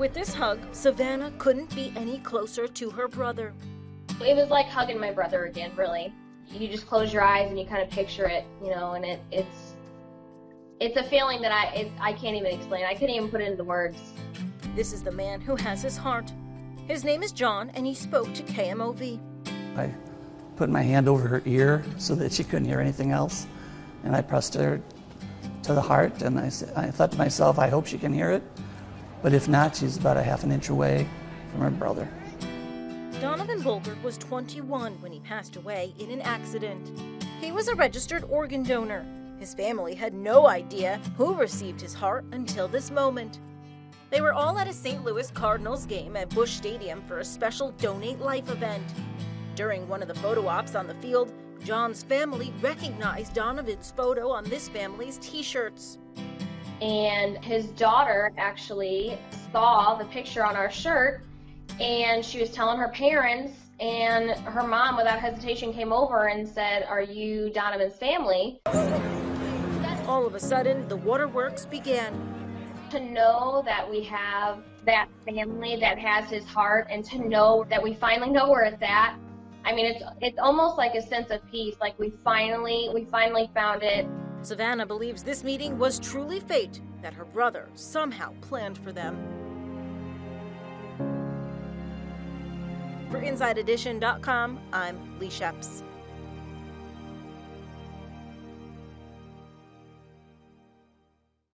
With this hug, Savannah couldn't be any closer to her brother. It was like hugging my brother again, really. You just close your eyes and you kind of picture it, you know, and it, it's it's a feeling that I it, I can't even explain. I couldn't even put it into words. This is the man who has his heart. His name is John, and he spoke to KMOV. I put my hand over her ear so that she couldn't hear anything else, and I pressed her to the heart, and I, said, I thought to myself, I hope she can hear it, but if not, she's about a half an inch away from her brother. Donovan Bolger was 21 when he passed away in an accident. He was a registered organ donor. His family had no idea who received his heart until this moment. They were all at a St. Louis Cardinals game at Busch Stadium for a special Donate Life event. During one of the photo ops on the field, John's family recognized Donovan's photo on this family's t shirts. And his daughter actually saw the picture on our shirt and she was telling her parents and her mom without hesitation came over and said are you donovan's family? All of a sudden the waterworks began. To know that we have that family that has his heart and to know that we finally know where it's at i mean it's it's almost like a sense of peace like we finally we finally found it savannah believes this meeting was truly fate that her brother somehow planned for them For InsideEdition.com, I'm Leigh Scheps.